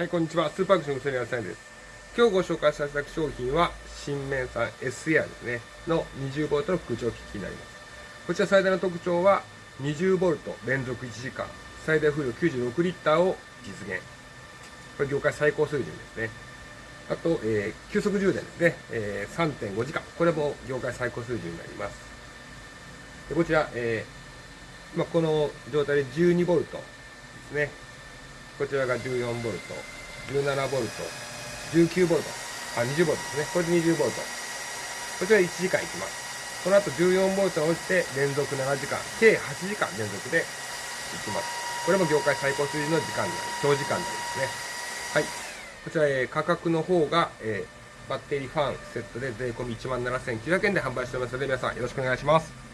はい、こんにちは。スーパークション無線屋さんです。今日ご紹介させた商品は、新面産 S エアですね、の 20V の空調機器になります。こちら最大の特徴は、20V 連続1時間、最大風量96リッターを実現。これ業界最高水準ですね。あと、えー、急速充電ですね、えー、3.5時間。これも業界最高水準になります。でこちら、えー、まあ、この状態で 12V ですね。こちらが 14V、17V、19V、あ、20V ですね。これで 20V。こちら1時間いきます。この後 14V を落ちて連続7時間、計8時間連続でいきます。これも業界最高水準の時間になり、長時間になりますね。はい。こちら、えー、価格の方が、えー、バッテリーファンセットで税込1 7900円で販売しておりますので、皆さんよろしくお願いします。